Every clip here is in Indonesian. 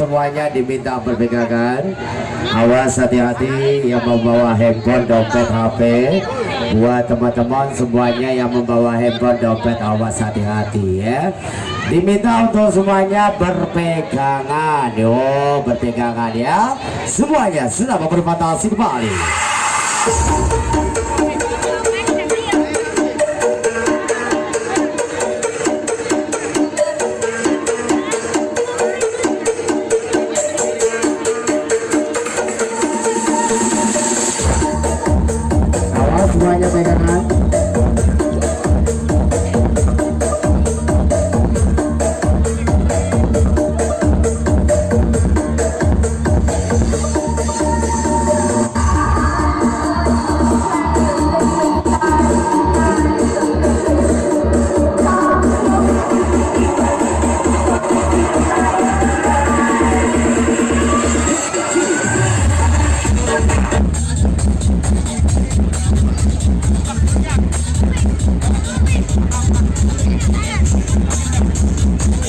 Semuanya diminta berpegangan. Awas hati-hati yang membawa handphone, dompet, HP. Buat teman-teman semuanya yang membawa handphone, dompet, awas hati-hati ya. Diminta untuk semuanya berpegangan, yo berpegangan ya. Semuanya sudah berfantasi kembali.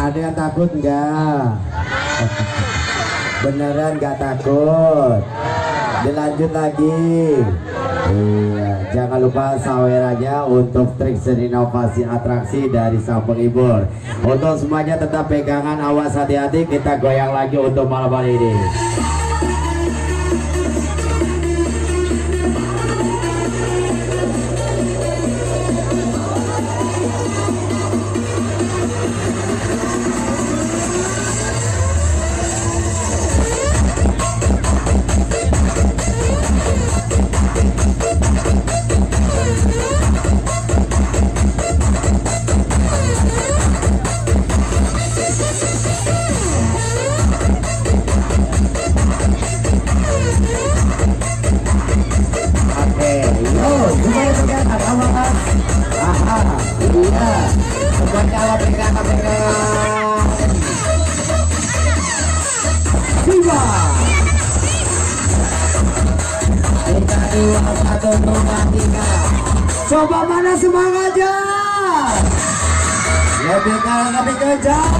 Ada yang takut enggak? Beneran nggak takut? Dilanjut lagi. Iya, jangan lupa sawerannya untuk trik inovasi atraksi dari sang penghibur. Untuk semuanya tetap pegangan, awas hati-hati. Kita goyang lagi untuk malam hari ini. Dua, satu, dua, tiga. Coba mana semangatnya? Lebih kalah, lebih kejar.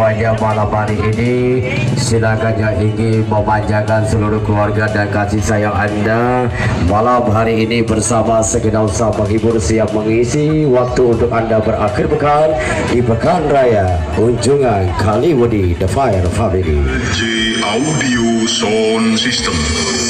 Semuanya malam hari ini. Silakan yang ingin memanjakan seluruh keluarga dan kasih sayang anda. Malam hari ini bersama segenap usaha menghibur siap mengisi waktu untuk anda berakhir pekan di pekan raya kunjungan Kaliwadi The Fire Family. J Audio Sound System.